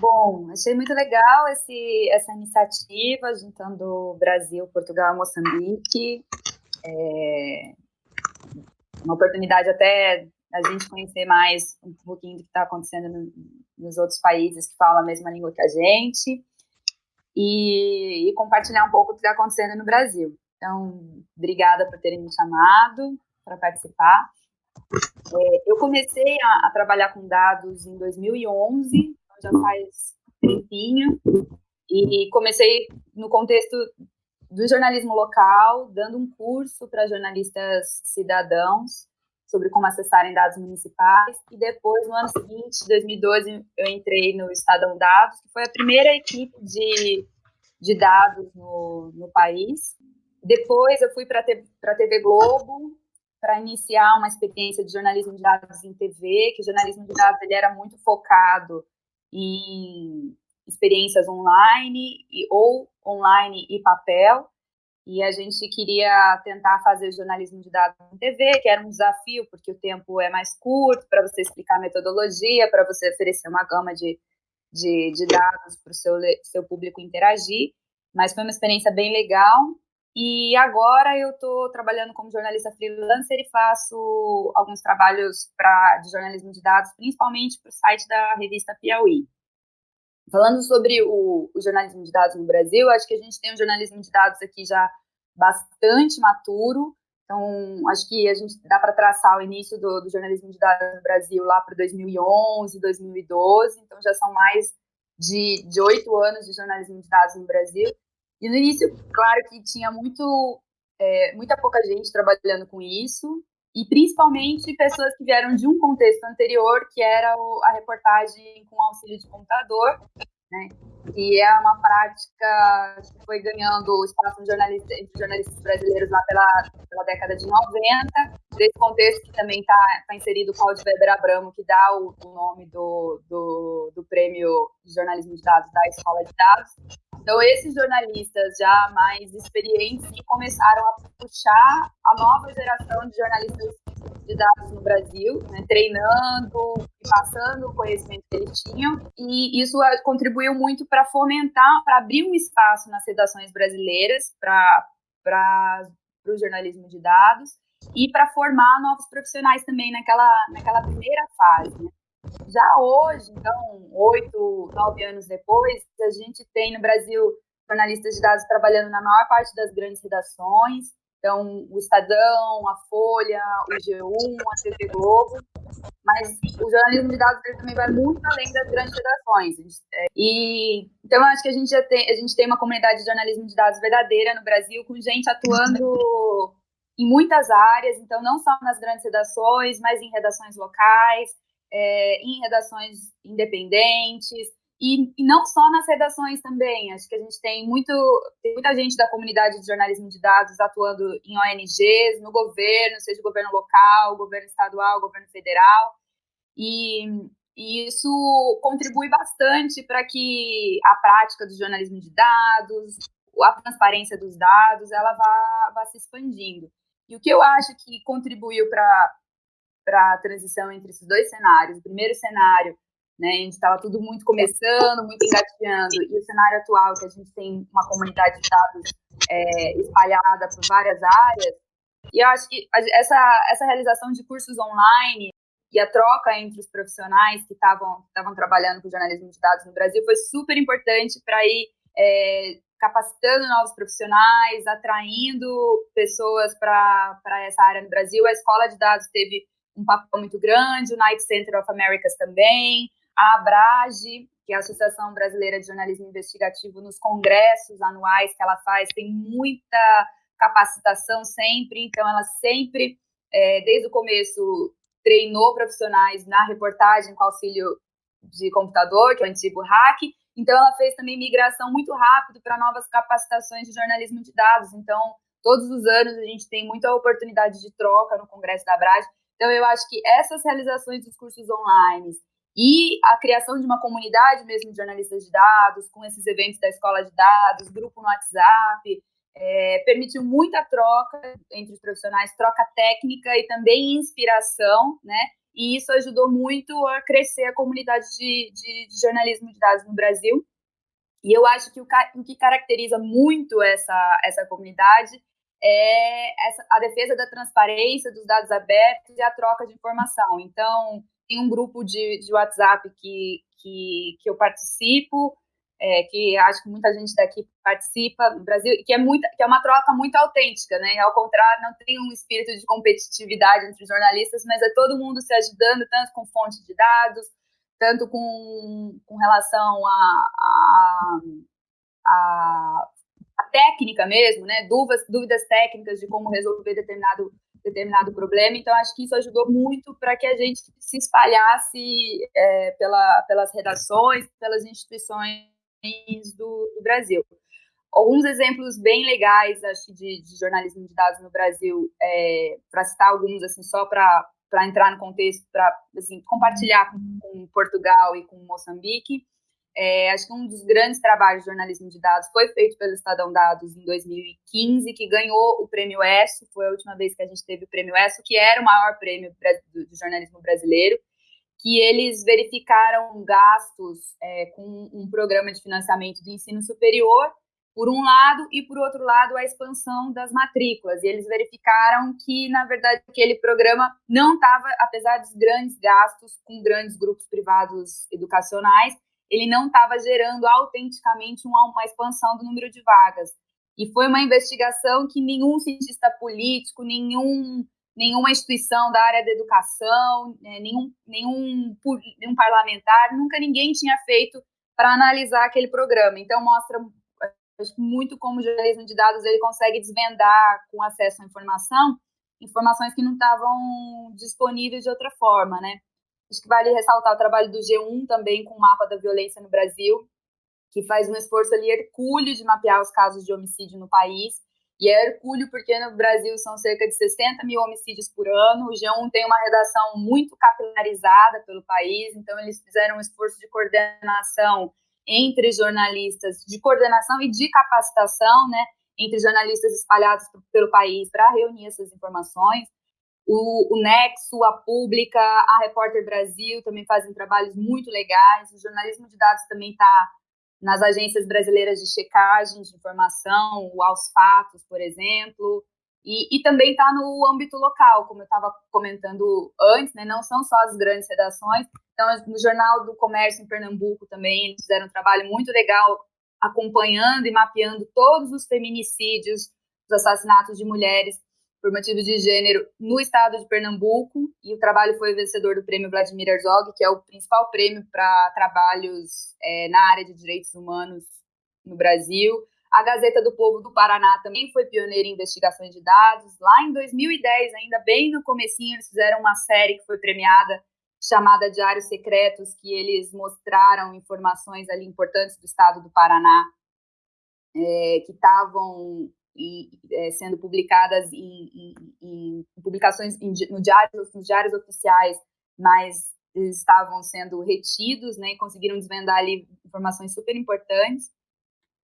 Bom, achei muito legal esse, essa iniciativa, juntando Brasil, Portugal e Moçambique. É uma oportunidade até a gente conhecer mais um pouquinho do que está acontecendo no, nos outros países que falam a mesma língua que a gente e, e compartilhar um pouco do que está acontecendo no Brasil. Então, obrigada por terem me chamado para participar. É, eu comecei a, a, trabalhar com dados em 2011, então já faz tempinho, e comecei no contexto do jornalismo local, dando um curso para jornalistas cidadãos sobre como acessarem dados municipais. E depois, no ano seguinte, 2012, eu entrei no Estadão Dados, que foi a primeira equipe de, de dados no, no país. Depois, eu fui para a TV Globo para iniciar uma experiência de jornalismo de dados em TV, que o jornalismo de dados ele era muito focado em experiências online e, ou online e papel e a gente queria tentar fazer jornalismo de dados em TV, que era um desafio, porque o tempo é mais curto para você explicar a metodologia, para você oferecer uma gama de, de, de dados para o seu, seu público interagir, mas foi uma experiência bem legal. E agora eu estou trabalhando como jornalista freelancer e faço alguns trabalhos pra, de jornalismo de dados, principalmente para o site da revista Piauí. Falando sobre o, o, jornalismo de dados no Brasil, acho que a gente tem um jornalismo de dados aqui já bastante maturo. Então, acho que a gente dá para traçar o início do, do, jornalismo de dados no Brasil lá para 2011, 2012. Então, já são mais de oito anos de jornalismo de dados no Brasil. E no início, claro que tinha muito, é, muita pouca gente trabalhando com isso e principalmente pessoas que vieram de um contexto anterior, que era o, a reportagem com auxílio de computador, né? E é uma prática que foi ganhando espaço entre jornalistas brasileiros lá pela, pela década de 90, desse contexto que também está tá inserido o Claudio Weber Abramo, que dá o, o nome do, do, do prêmio de jornalismo de dados da Escola de Dados. Então, esses jornalistas já mais experientes começaram a puxar a nova geração de jornalistas de dados no Brasil, né, treinando e passando o conhecimento que eles tinham, e isso contribuiu muito para fomentar, para abrir um espaço nas redações brasileiras para o jornalismo de dados e para formar novos profissionais também naquela, naquela primeira fase. Né. Já hoje, então, oito, nove anos depois, a gente tem no Brasil jornalistas de dados trabalhando na maior parte das grandes redações, então, o Estadão, a Folha, o G1, a TV Globo. Mas o jornalismo de dados também vai muito além das grandes redações. É, e então eu acho que a gente já tem, a gente tem uma comunidade de jornalismo de dados verdadeira no Brasil, com gente atuando em muitas áreas, então não só nas grandes redações, mas em redações locais, é, em redações independentes, e, e, não só nas redações também, acho que a gente tem, muito, tem muita gente da comunidade de jornalismo de dados atuando em ONGs, no governo, seja governo local, governo estadual, governo federal, e, e isso contribui bastante para que a prática do jornalismo de dados, a transparência dos dados, ela vá, vá se expandindo. E o que eu acho que contribuiu para a transição entre esses dois cenários, o primeiro cenário né? A gente estava tudo muito começando, muito engateando, e o cenário atual, que a gente tem uma comunidade de dados é, espalhada por várias áreas, e eu acho que essa, essa realização de cursos online e a troca entre os profissionais que estavam trabalhando com jornalismo de dados no Brasil foi super importante para ir é, capacitando novos profissionais, atraindo pessoas para essa área no Brasil. A Escola de Dados teve um papel muito grande, o Night Center of Americas também, a Abrage, que é a Associação Brasileira de Jornalismo Investigativo, nos congressos anuais que ela faz, tem muita capacitação sempre, então ela sempre, é, desde o começo, treinou profissionais na reportagem com auxílio de computador, que é o antigo hack, então ela fez também migração muito rápido para novas capacitações de jornalismo de dados, então todos os anos a gente tem muita oportunidade de troca no Congresso da Abrage, então eu acho que essas realizações dos cursos online, e a criação de uma comunidade mesmo de jornalistas de dados, com esses eventos da escola de dados, grupo no WhatsApp, é, permitiu muita troca entre os profissionais, troca técnica e também inspiração, né? e isso ajudou muito a crescer a comunidade de, de, de jornalismo de dados no Brasil. E eu acho que o, o, que caracteriza muito essa, essa comunidade é essa, a defesa da transparência, dos dados abertos e a troca de informação. Então, tem um grupo de, de WhatsApp que, que, que eu participo, é, que acho que muita gente daqui participa no Brasil, que é, muito, que é uma troca muito autêntica, né? Ao contrário, não tem um espírito de competitividade entre jornalistas, mas é todo mundo se ajudando, tanto com fonte de dados, tanto com, com relação a, a, a, a técnica mesmo, né? Dúvidas, dúvidas técnicas de como resolver determinado determinado problema. Então, acho que isso ajudou muito para que a gente se espalhasse é, pela, pelas redações, pelas instituições do, do Brasil. Alguns exemplos bem legais, acho, de, de jornalismo de dados no Brasil, é, para citar alguns, assim, só para entrar no contexto, para assim, compartilhar com, com, Portugal e com Moçambique. É, acho que um dos grandes trabalhos de jornalismo de dados foi feito pelo Estadão Dados em 2015, que ganhou o prêmio ESSO, foi a última vez que a gente teve o prêmio ESSO, que era o maior prêmio do, jornalismo brasileiro que eles verificaram gastos é, com um programa de financiamento do ensino superior, por um lado, e por outro lado, a expansão das matrículas. E eles verificaram que, na verdade, aquele programa não estava, apesar dos grandes gastos com grandes grupos privados educacionais, ele não estava gerando autenticamente uma, expansão do número de vagas. E foi uma investigação que nenhum cientista político, nenhum nenhuma instituição da área da educação, né, nenhum, nenhum, nenhum parlamentar, nunca ninguém tinha feito para analisar aquele programa. Então, mostra muito como o jornalismo de dados ele consegue desvendar com acesso à informação informações que não estavam disponíveis de outra forma, né? Acho que vale ressaltar o trabalho do G1 também com o mapa da violência no Brasil, que faz um esforço ali hercúleo de mapear os casos de homicídio no país e é hercúleo porque no Brasil são cerca de 60 mil homicídios por ano. O G1 tem uma redação muito capilarizada pelo país, então eles fizeram um esforço de coordenação entre jornalistas, de coordenação e de capacitação, né, entre jornalistas espalhados pelo país para reunir essas informações. O, o, Nexo, a Pública, a Repórter Brasil também fazem trabalhos muito legais. O jornalismo de dados também está nas agências brasileiras de checagem de informação, o Aos Fatos, por exemplo, e, e também está no âmbito local, como eu estava comentando antes, né, não são só as grandes redações, então no Jornal do Comércio em Pernambuco também eles fizeram um trabalho muito legal acompanhando e mapeando todos os feminicídios, os assassinatos de mulheres por motivos de gênero no estado de Pernambuco, e o trabalho foi vencedor do prêmio Vladimir Herzog, que é o principal prêmio para trabalhos é, na área de direitos humanos no Brasil. A Gazeta do Povo do Paraná também foi pioneira em investigações de dados. Lá em 2010, ainda bem no comecinho, eles fizeram uma série que foi premiada chamada Diários Secretos, que eles mostraram informações ali importantes do estado do Paraná é, que estavam e é, sendo publicadas em, em, em publicações em, no diários, nos diários oficiais, mas estavam sendo retidos, né, e conseguiram desvendar ali informações super importantes.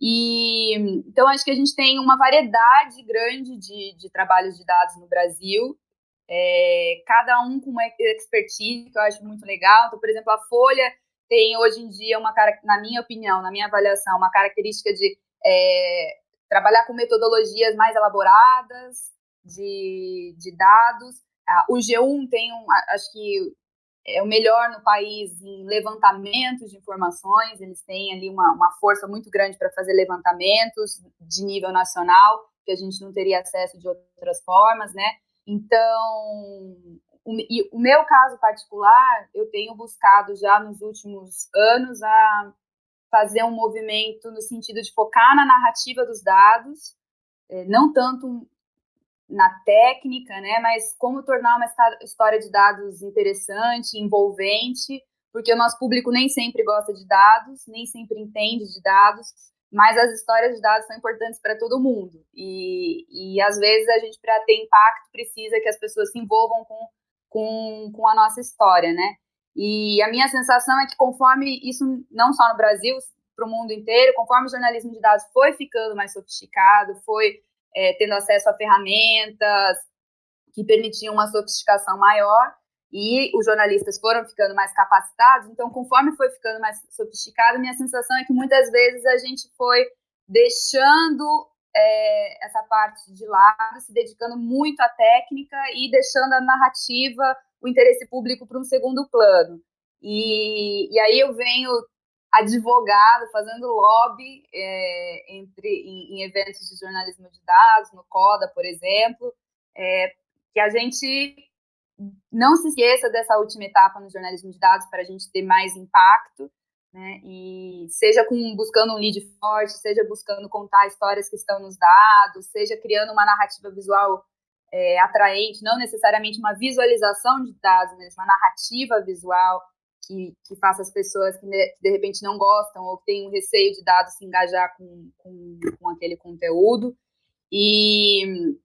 E então acho que a gente tem uma variedade grande de, de trabalhos de dados no Brasil, é, cada um com uma expertise que eu acho muito legal. Então, por exemplo, a Folha tem hoje em dia uma na minha opinião, na minha avaliação, uma característica de é, trabalhar com metodologias mais elaboradas de, de dados. Ah, o G1 tem, um, acho que é o melhor no país em levantamentos de informações, eles têm ali uma, uma força muito grande para fazer levantamentos de nível nacional, que a gente não teria acesso de outras formas, né? Então, o, e o meu caso particular, eu tenho buscado já nos últimos anos a fazer um movimento no sentido de focar na narrativa dos dados, é, não tanto na técnica, né, mas como tornar uma história de dados interessante, envolvente, porque o nosso público nem sempre gosta de dados, nem sempre entende de dados, mas as histórias de dados são importantes para todo mundo. E, e às vezes a gente, para ter impacto, precisa que as pessoas se envolvam com, com, com a nossa história, né? E a minha sensação é que conforme isso, não só no Brasil, para o mundo inteiro, conforme o jornalismo de dados foi ficando mais sofisticado, foi é, tendo acesso a ferramentas que permitiam uma sofisticação maior, e os jornalistas foram ficando mais capacitados, então conforme foi ficando mais sofisticado, minha sensação é que muitas vezes a gente foi deixando é, essa parte de lado, se dedicando muito à técnica e deixando a narrativa, o interesse público para um segundo plano. E, e aí eu venho advogado, fazendo lobby é, entre, em, em, eventos de jornalismo de dados, no CODA, por exemplo, é, que a gente não se esqueça dessa última etapa no jornalismo de dados para a gente ter mais impacto, né? E seja com, buscando um lead forte, seja buscando contar histórias que estão nos dados, seja criando uma narrativa visual é, atraente, não necessariamente uma visualização de dados, mas uma narrativa visual que, que faça as pessoas que de, que de, repente não gostam ou que têm um receio de dados se engajar com, com, com aquele conteúdo. E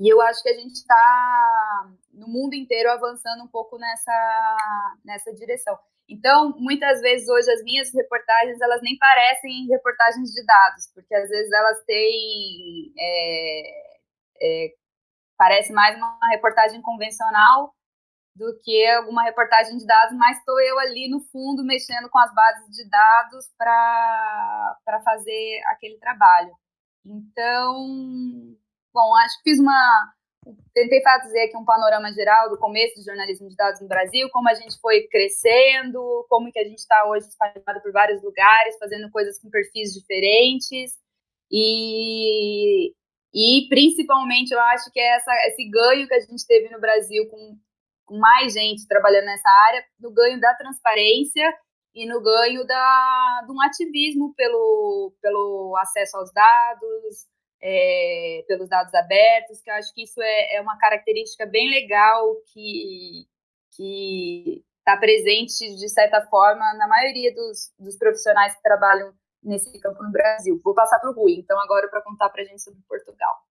e eu acho que a gente está no mundo inteiro avançando um pouco nessa, nessa direção. Então, muitas vezes hoje as minhas reportagens elas nem parecem reportagens de dados, porque às vezes elas têm é, é, parece mais uma reportagem convencional do que alguma reportagem de dados, mas estou eu ali no fundo mexendo com as bases de dados para fazer aquele trabalho. Então, Bom, acho que fiz uma. Tentei fazer aqui um panorama geral do começo do jornalismo de dados no Brasil, como a gente foi crescendo, como que a gente está hoje espalhado por vários lugares, fazendo coisas com perfis diferentes. E, e principalmente eu acho que é essa, esse ganho que a gente teve no Brasil com, com mais gente trabalhando nessa área, no ganho da transparência e no ganho da, de um ativismo pelo, pelo acesso aos dados, é, pelos dados abertos, que eu acho que isso é, é uma característica bem legal que está presente de certa forma na maioria dos, dos profissionais que trabalham nesse campo no Brasil. Vou passar para o Rui, então agora para contar para a gente sobre Portugal.